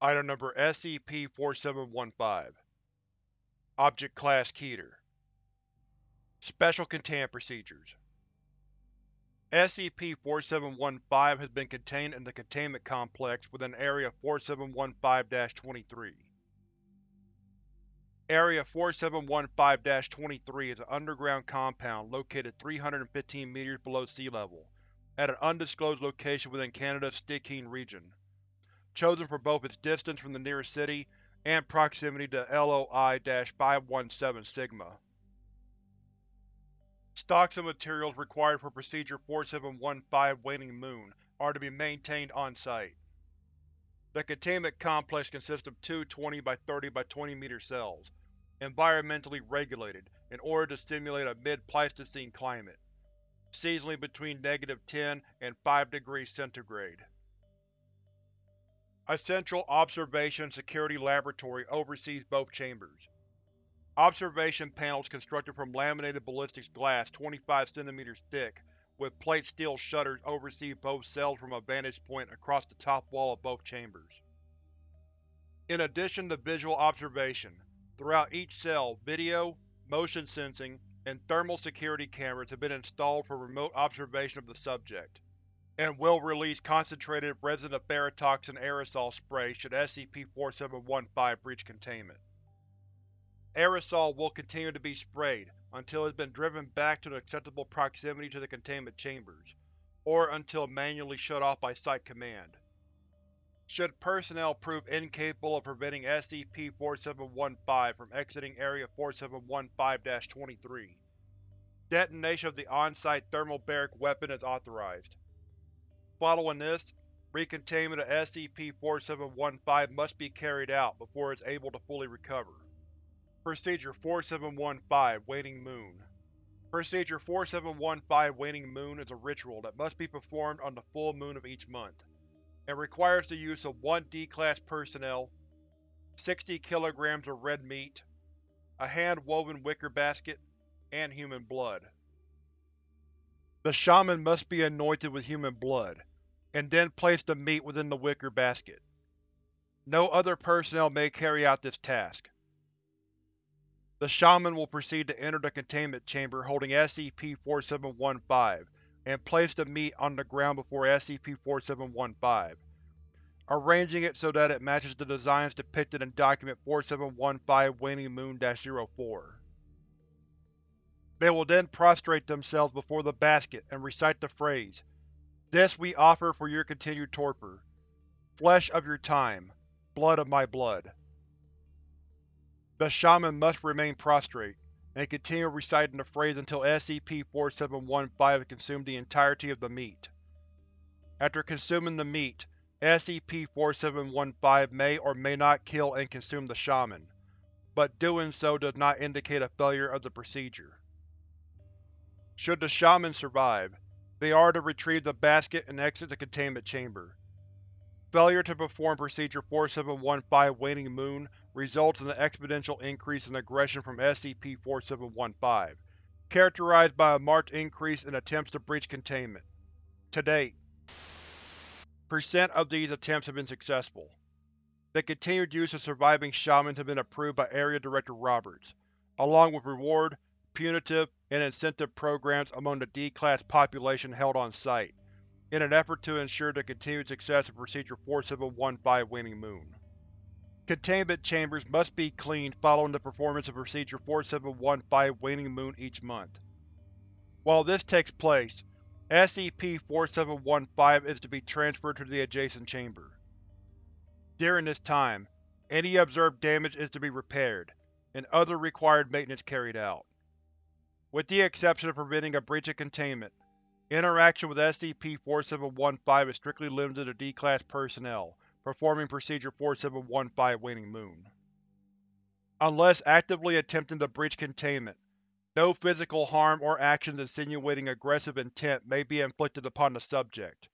Item Number SCP-4715 Object Class Keter. Special Containment Procedures. SCP-4715 has been contained in the Containment Complex within Area 4715-23. Area 4715-23 is an underground compound located 315 meters below sea level, at an undisclosed location within Canada's Stikine region, chosen for both its distance from the nearest city and proximity to LOI-517 Sigma. Stocks of materials required for Procedure 4715 Waning Moon are to be maintained on-site. The containment complex consists of two 20 by 30 by 20 meter cells, environmentally regulated in order to simulate a mid-Pleistocene climate, seasonally between negative 10 and 5 degrees centigrade. A central observation security laboratory oversees both chambers. Observation panels constructed from laminated ballistics glass 25 cm thick with plate steel shutters oversee both cells from a vantage point across the top wall of both chambers. In addition to visual observation, throughout each cell video, motion sensing, and thermal security cameras have been installed for remote observation of the subject, and will release concentrated resiniferatoxin aerosol spray should SCP-4715 breach containment. Aerosol will continue to be sprayed until it has been driven back to an acceptable proximity to the containment chambers, or until manually shut off by Site Command. Should personnel prove incapable of preventing SCP-4715 from exiting Area 4715-23, detonation of the on-site thermobaric weapon is authorized. Following this, recontainment of SCP-4715 must be carried out before it is able to fully recover. Procedure 4715 Waning Moon Procedure 4715 Waning Moon is a ritual that must be performed on the full moon of each month, and requires the use of 1 D-Class personnel, 60 kg of red meat, a hand-woven wicker basket, and human blood. The shaman must be anointed with human blood, and then place the meat within the wicker basket. No other personnel may carry out this task. The Shaman will proceed to enter the containment chamber holding SCP-4715 and place the meat on the ground before SCP-4715, arranging it so that it matches the designs depicted in Document 4715 Waning Moon-04. They will then prostrate themselves before the basket and recite the phrase, This we offer for your continued torpor. Flesh of your time. Blood of my blood. The Shaman must remain prostrate, and continue reciting the phrase until SCP-4715 has consumed the entirety of the meat. After consuming the meat, SCP-4715 may or may not kill and consume the Shaman, but doing so does not indicate a failure of the procedure. Should the Shaman survive, they are to retrieve the basket and exit the containment chamber. Failure to perform Procedure 4715 Waning Moon results in an exponential increase in aggression from SCP-4715, characterized by a marked increase in attempts to breach containment. To date, percent of these attempts have been successful. The continued use of surviving shamans has been approved by Area Director Roberts, along with reward, punitive, and incentive programs among the D-Class population held on site in an effort to ensure the continued success of Procedure 4715 Waning Moon. Containment chambers must be cleaned following the performance of Procedure 4715 Waning Moon each month. While this takes place, SCP-4715 is to be transferred to the adjacent chamber. During this time, any observed damage is to be repaired, and other required maintenance carried out. With the exception of preventing a breach of containment, Interaction with SCP-4715 is strictly limited to D-Class personnel, performing Procedure 4715 Waning Moon. Unless actively attempting to breach containment, no physical harm or actions insinuating aggressive intent may be inflicted upon the subject.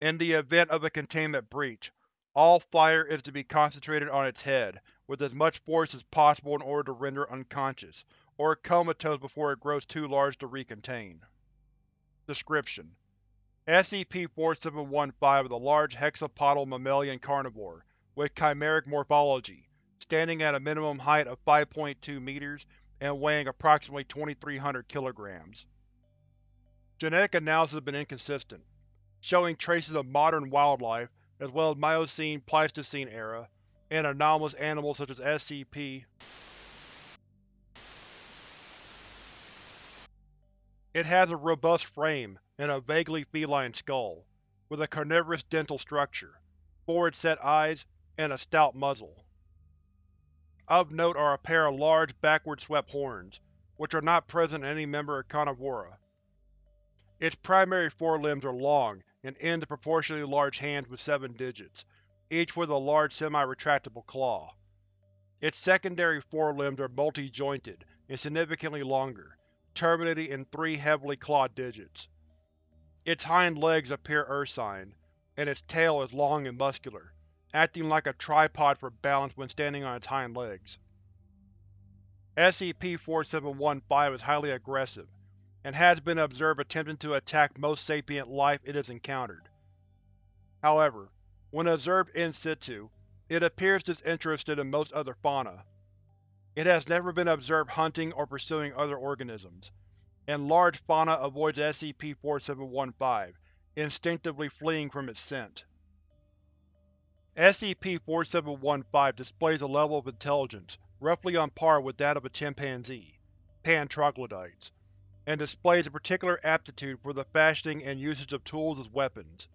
In the event of a containment breach, all fire is to be concentrated on its head, with as much force as possible in order to render it unconscious, or comatose before it grows too large to recontain. Description: SCP-4715 is a large hexapodal mammalian carnivore, with chimeric morphology, standing at a minimum height of 5.2 meters and weighing approximately 2300 kilograms. Genetic analysis has been inconsistent, showing traces of modern wildlife as well as Miocene-Pleistocene era, and anomalous animals such as SCP. It has a robust frame and a vaguely feline skull, with a carnivorous dental structure, forward-set eyes, and a stout muzzle. Of note are a pair of large, backward-swept horns, which are not present in any member of Carnivora. Its primary forelimbs are long and end in proportionally large hands with seven digits, each with a large semi-retractable claw. Its secondary forelimbs are multi-jointed and significantly longer, terminating in three heavily clawed digits. Its hind legs appear ursine, and its tail is long and muscular, acting like a tripod for balance when standing on its hind legs. SCP-4715 is highly aggressive, and has been observed attempting to attack most sapient life it has encountered. However, when observed in situ, it appears disinterested in most other fauna. It has never been observed hunting or pursuing other organisms, and large fauna avoids SCP-4715, instinctively fleeing from its scent. SCP-4715 displays a level of intelligence roughly on par with that of a chimpanzee, pan troglodytes, and displays a particular aptitude for the fashioning and usage of tools as weapons.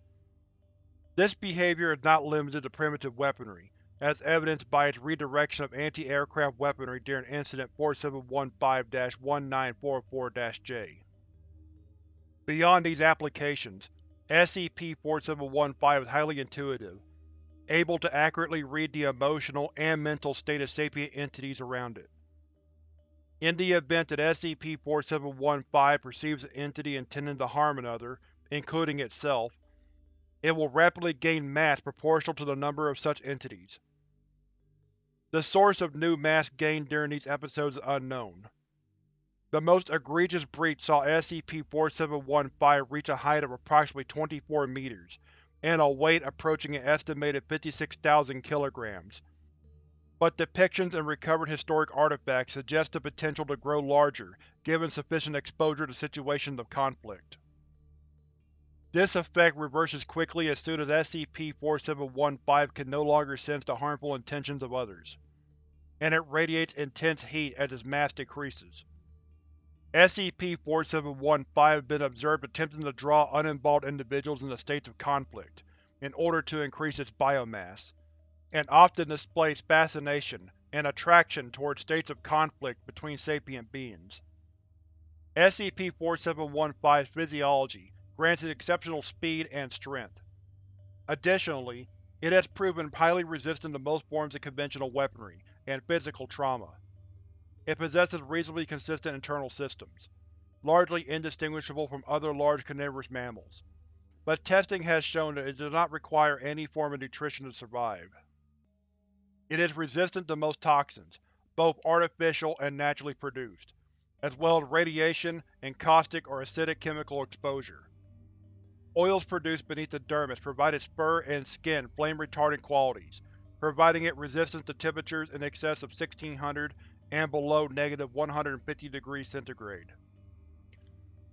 This behavior is not limited to primitive weaponry, as evidenced by its redirection of anti-aircraft weaponry during Incident 4715-1944-J. Beyond these applications, SCP-4715 is highly intuitive, able to accurately read the emotional and mental state of sapient entities around it. In the event that SCP-4715 perceives an entity intending to harm another, including itself, it will rapidly gain mass proportional to the number of such entities. The source of new mass gained during these episodes is unknown. The most egregious breach saw SCP-4715 reach a height of approximately 24 meters, and a weight approaching an estimated 56,000 kilograms. But depictions and recovered historic artifacts suggest the potential to grow larger given sufficient exposure to situations of conflict. This effect reverses quickly as soon as SCP-4715 can no longer sense the harmful intentions of others, and it radiates intense heat as its mass decreases. SCP-4715 has been observed attempting to draw uninvolved individuals into states of conflict in order to increase its biomass, and often displays fascination and attraction towards states of conflict between sapient beings. SCP-4715's physiology grants it exceptional speed and strength. Additionally, it has proven highly resistant to most forms of conventional weaponry and physical trauma. It possesses reasonably consistent internal systems, largely indistinguishable from other large carnivorous mammals, but testing has shown that it does not require any form of nutrition to survive. It is resistant to most toxins, both artificial and naturally produced, as well as radiation and caustic or acidic chemical exposure. Oils produced beneath the dermis provide its fur and skin flame-retardant qualities, providing it resistance to temperatures in excess of 1600 and below negative 150 degrees centigrade.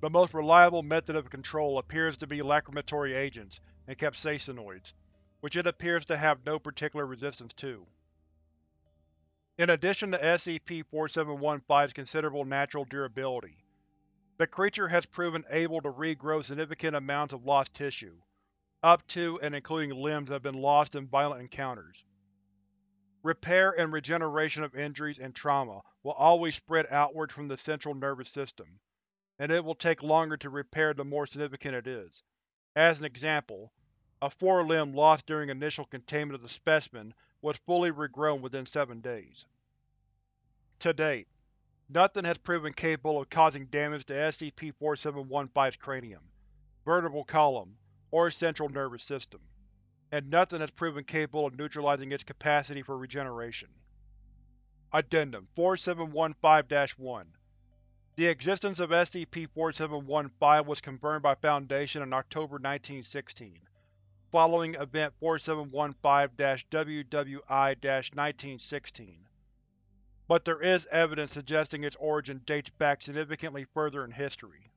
The most reliable method of control appears to be lacrimatory agents and capsaicinoids, which it appears to have no particular resistance to. In addition to SCP-4715's considerable natural durability, the creature has proven able to regrow significant amounts of lost tissue, up to and including limbs that have been lost in violent encounters. Repair and regeneration of injuries and trauma will always spread outward from the central nervous system, and it will take longer to repair the more significant it is. As an example, a forelimb lost during initial containment of the specimen was fully regrown within seven days. To date, Nothing has proven capable of causing damage to SCP-4715's cranium, vertebral column, or central nervous system, and nothing has proven capable of neutralizing its capacity for regeneration. Addendum 4715-1 The existence of SCP-4715 was confirmed by Foundation in October 1916, following Event 4715-WWI-1916, but there is evidence suggesting its origin dates back significantly further in history.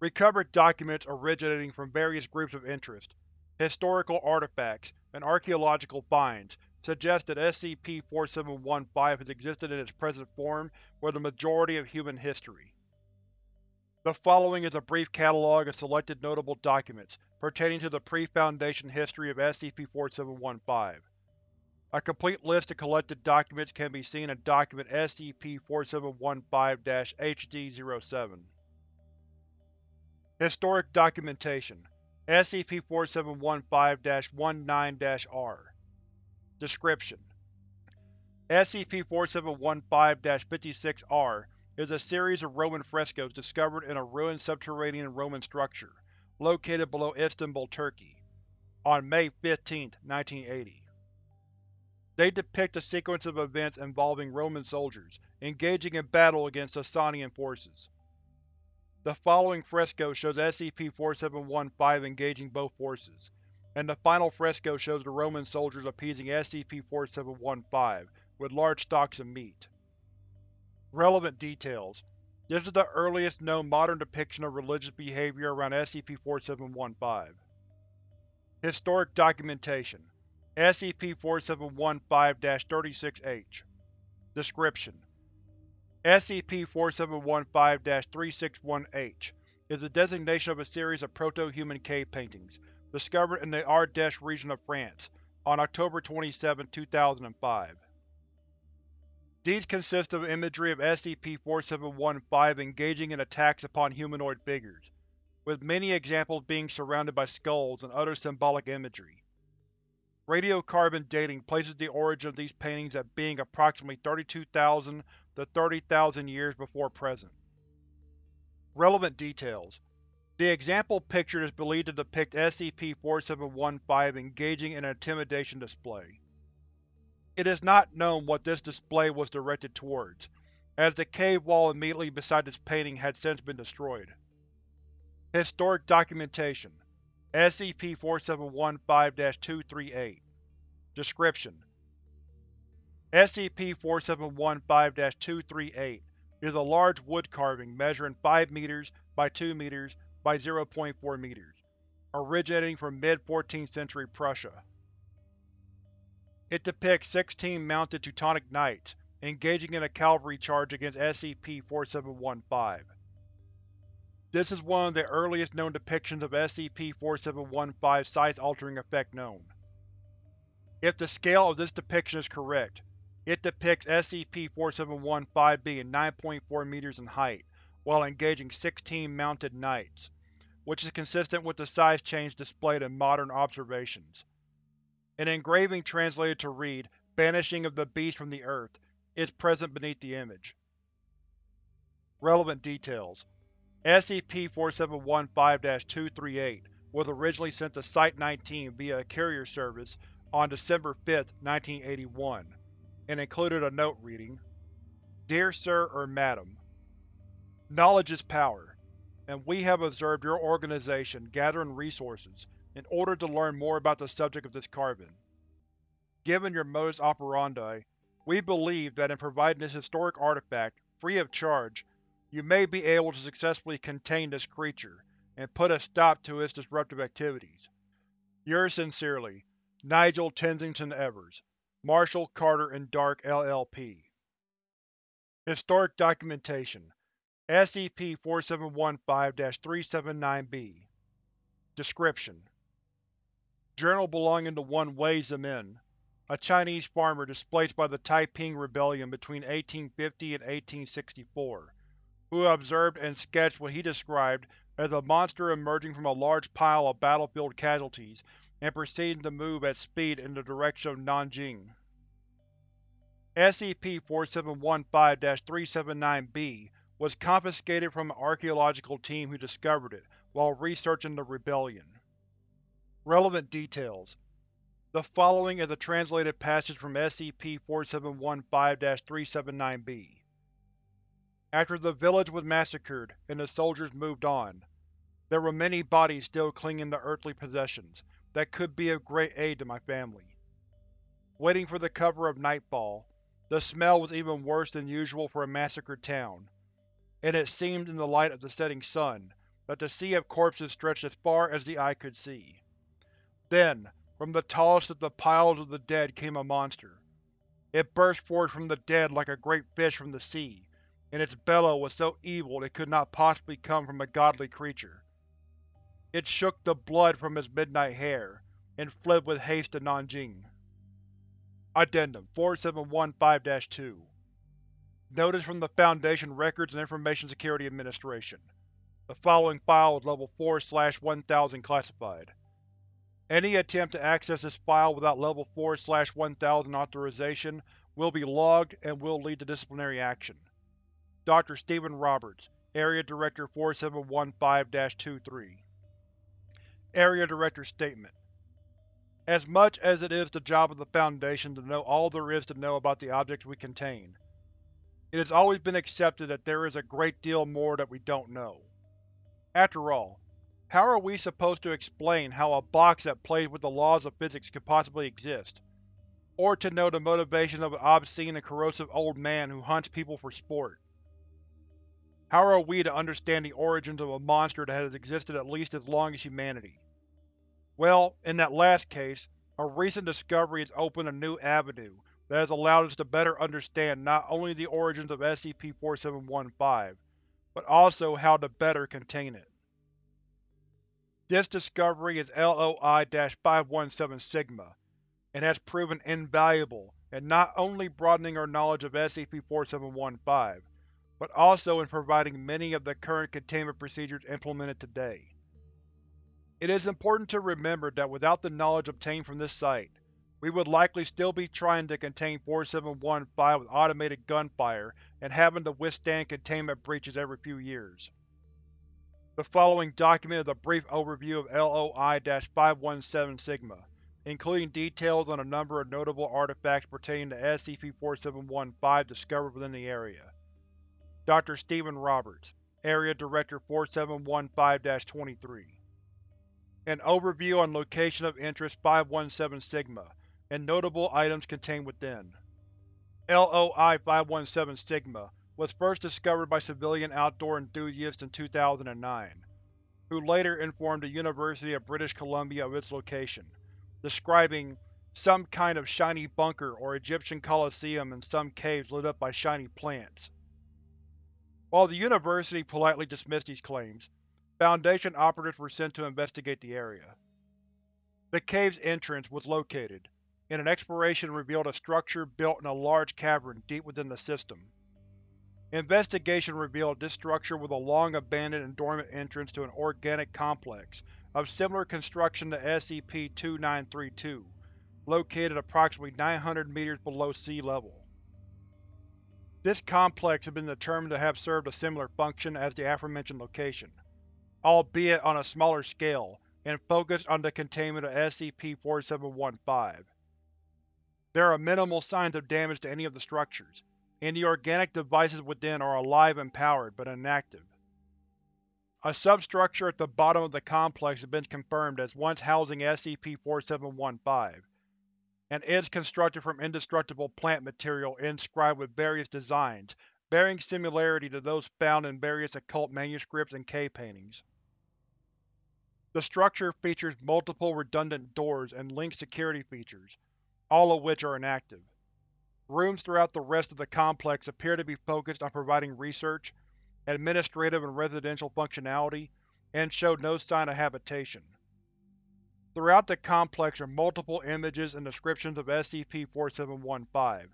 Recovered documents originating from various groups of interest, historical artifacts, and archaeological finds suggest that SCP-4715 has existed in its present form for the majority of human history. The following is a brief catalog of selected notable documents pertaining to the pre-Foundation history of SCP-4715. A complete list of collected documents can be seen in Document SCP-4715-HD-07. Historic Documentation SCP-4715-19-R Description: SCP-4715-56-R is a series of Roman frescoes discovered in a ruined subterranean Roman structure, located below Istanbul, Turkey, on May 15, 1980. They depict a sequence of events involving Roman soldiers engaging in battle against Sasanian forces. The following fresco shows SCP-4715 engaging both forces, and the final fresco shows the Roman soldiers appeasing SCP-4715 with large stocks of meat. Relevant details This is the earliest known modern depiction of religious behavior around SCP-4715. Historic Documentation SCP-4715-36-H Description: SCP-4715-361-H is the designation of a series of proto-human cave paintings discovered in the Ardèche region of France on October 27, 2005. These consist of imagery of SCP-4715 engaging in attacks upon humanoid figures, with many examples being surrounded by skulls and other symbolic imagery. Radiocarbon dating places the origin of these paintings at being approximately 32,000 to 30,000 years before present. Relevant details The example pictured is believed to depict SCP-4715 engaging in an intimidation display. It is not known what this display was directed towards, as the cave wall immediately beside this painting had since been destroyed. Historic Documentation SCP-4715-238 Description: SCP-4715-238 is a large wood carving measuring 5 meters by 2 meters by 0.4 meters, originating from mid-14th century Prussia. It depicts 16 mounted Teutonic Knights engaging in a cavalry charge against SCP-4715. This is one of the earliest known depictions of SCP-4715's size-altering effect known. If the scale of this depiction is correct, it depicts SCP-4715 being 9.4 meters in height while engaging 16 mounted knights, which is consistent with the size change displayed in modern observations. An engraving translated to read, Banishing of the Beast from the Earth, is present beneath the image. Relevant details SCP-4715-238 was originally sent to Site-19 via a carrier service on December 5, 1981, and included a note reading, Dear Sir or Madam, Knowledge is power, and we have observed your organization gathering resources in order to learn more about the subject of this carving. Given your modus operandi, we believe that in providing this historic artifact, free of charge, you may be able to successfully contain this creature, and put a stop to its disruptive activities. Yours sincerely, Nigel Tensington Evers, Marshall, Carter and Dark, LLP. Historic Documentation SCP-4715-379-B Description: Journal belonging to one Wei Zemin, a Chinese farmer displaced by the Taiping Rebellion between 1850 and 1864, who observed and sketched what he described as a monster emerging from a large pile of battlefield casualties and proceeding to move at speed in the direction of Nanjing. SCP-4715-379-B was confiscated from an archaeological team who discovered it while researching the Rebellion. Relevant details The following is a translated passage from SCP-4715-379-B. After the village was massacred and the soldiers moved on, there were many bodies still clinging to earthly possessions, that could be of great aid to my family. Waiting for the cover of nightfall, the smell was even worse than usual for a massacred town, and it seemed in the light of the setting sun that the sea of corpses stretched as far as the eye could see. Then, from the tallest of the piles of the dead came a monster. It burst forth from the dead like a great fish from the sea, and its bellow was so evil it could not possibly come from a godly creature. It shook the blood from its midnight hair, and fled with haste to Nanjing. Addendum 4715-2 Notice from the Foundation Records and Information Security Administration. The following file is Level 4-1000 classified. Any attempt to access this file without Level 4-1000 authorization will be logged and will lead to disciplinary action. Dr. Stephen Roberts, Area Director 4715-23 Area Director Statement As much as it is the job of the Foundation to know all there is to know about the objects we contain, it has always been accepted that there is a great deal more that we don't know. After all, how are we supposed to explain how a box that plays with the laws of physics could possibly exist? Or to know the motivation of an obscene and corrosive old man who hunts people for sport? How are we to understand the origins of a monster that has existed at least as long as humanity? Well, in that last case, a recent discovery has opened a new avenue that has allowed us to better understand not only the origins of SCP-4715, but also how to better contain it. This discovery is LOI-517 Sigma, and has proven invaluable in not only broadening our knowledge of SCP-4715, but also in providing many of the current containment procedures implemented today. It is important to remember that without the knowledge obtained from this site, we would likely still be trying to contain 4715 with automated gunfire and having to withstand containment breaches every few years. The following document is a brief overview of LOI-517 Sigma, including details on a number of notable artifacts pertaining to SCP-4715 discovered within the area. Dr. Stephen Roberts, Area Director 4715-23 An overview on Location of Interest 517 Sigma, and notable items contained within. LOI-517 Sigma was first discovered by civilian outdoor enthusiasts in 2009, who later informed the University of British Columbia of its location, describing some kind of shiny bunker or Egyptian coliseum in some caves lit up by shiny plants. While the University politely dismissed these claims, Foundation operatives were sent to investigate the area. The cave's entrance was located, and an exploration revealed a structure built in a large cavern deep within the system. Investigation revealed this structure was a long-abandoned and dormant entrance to an organic complex of similar construction to SCP-2932, located approximately 900 meters below sea level. This complex has been determined to have served a similar function as the aforementioned location, albeit on a smaller scale, and focused on the containment of SCP-4715. There are minimal signs of damage to any of the structures, and the organic devices within are alive and powered, but inactive. A substructure at the bottom of the complex has been confirmed as once housing SCP-4715, and is constructed from indestructible plant material inscribed with various designs bearing similarity to those found in various occult manuscripts and cave paintings. The structure features multiple redundant doors and linked security features, all of which are inactive. Rooms throughout the rest of the complex appear to be focused on providing research, administrative and residential functionality, and show no sign of habitation. Throughout the complex are multiple images and descriptions of SCP-4715,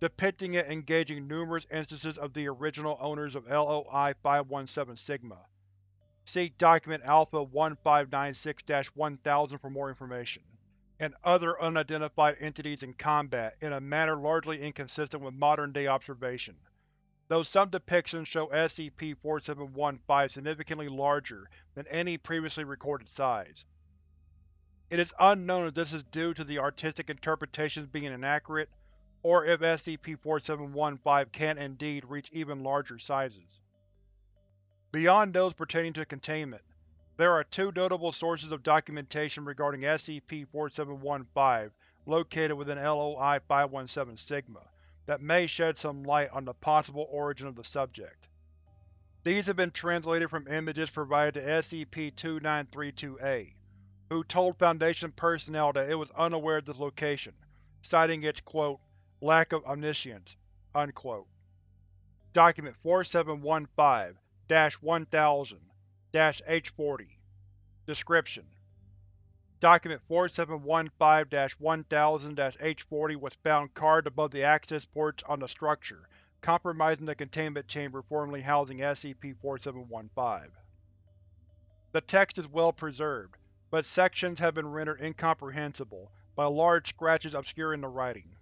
depicting it engaging numerous instances of the original owners of LOI-517 Sigma. See Document Alpha-1596-1000 for more information. And other unidentified entities in combat in a manner largely inconsistent with modern-day observation, though some depictions show SCP-4715 significantly larger than any previously recorded size. It is unknown if this is due to the artistic interpretations being inaccurate, or if SCP-4715 can indeed reach even larger sizes. Beyond those pertaining to containment, There are two notable sources of documentation regarding SCP-4715 located within LOI-517 Sigma that may shed some light on the possible origin of the subject. These have been translated from images provided to SCP-2932-A, who told Foundation personnel that it was unaware of this location, citing its quote, lack of omniscience. Unquote. Document 4715-1000-H40 Description: Document 4715-1000-H40 was found carved above the access ports on the structure, compromising the containment chamber formerly housing SCP-4715. The text is well preserved, but sections have been rendered incomprehensible by large scratches obscuring the writing.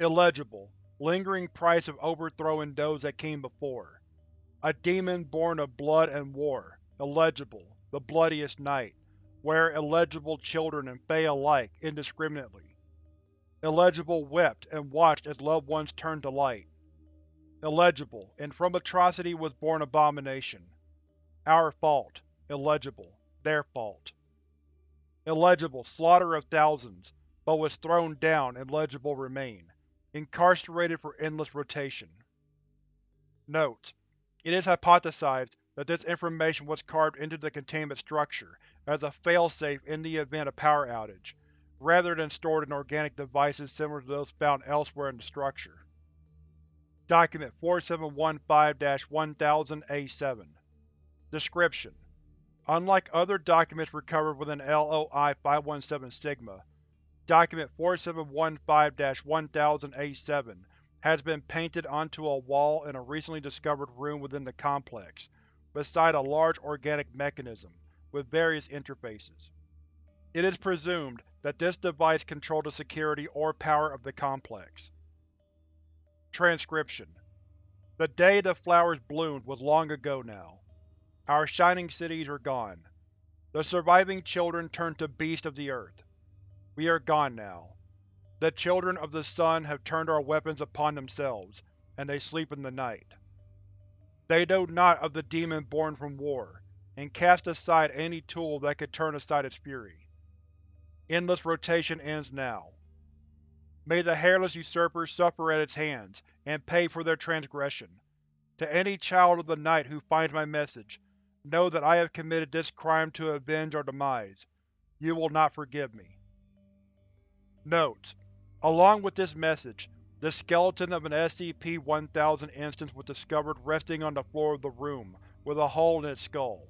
Illegible. Lingering price of overthrowing those that came before. A demon born of blood and war. Illegible. The bloodiest night where illegible children and Fae alike, indiscriminately. Illegible wept and watched as loved ones turned to light. Illegible, and from atrocity was born abomination. Our fault. Illegible. Their fault. Illegible, slaughter of thousands, but was thrown down, illegible remain. Incarcerated for endless rotation. Note: It is hypothesized that this information was carved into the containment structure as a failsafe in the event of power outage, rather than stored in organic devices similar to those found elsewhere in the structure. Document 4715-1000-A7 Description: Unlike other documents recovered within LOI-517 Sigma, Document 4715-1000-A7 has been painted onto a wall in a recently discovered room within the complex, beside a large organic mechanism, with various interfaces. It is presumed that this device controlled the security or power of the complex. Transcription: The day the flowers bloomed was long ago now. Our shining cities are gone. The surviving children turned to beasts of the earth. We are gone now. The children of the sun have turned our weapons upon themselves, and they sleep in the night. They know not of the demon born from war, and cast aside any tool that could turn aside its fury. Endless rotation ends now. May the hairless usurpers suffer at its hands, and pay for their transgression. To any child of the night who finds my message, know that I have committed this crime to avenge our demise. You will not forgive me. Notes: Along with this message, the skeleton of an SCP-1000 instance was discovered resting on the floor of the room, with a hole in its skull.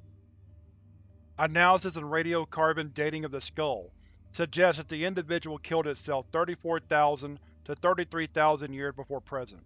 Analysis and radiocarbon dating of the skull suggests that the individual killed itself 34,000 to 33,000 years before present.